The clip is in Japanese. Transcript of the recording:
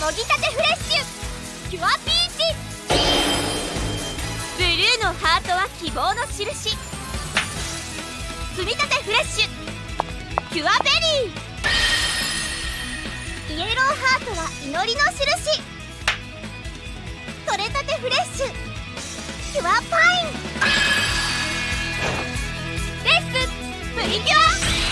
もぎたてフレッシュ。キュアピーチ。ブルーのハートは希望の印。摘みたてフレッシュ。キュアベリー。イエローハートは祈りの印。とれたてフレッシュ。キュアパイン。レッスン。プリキュア。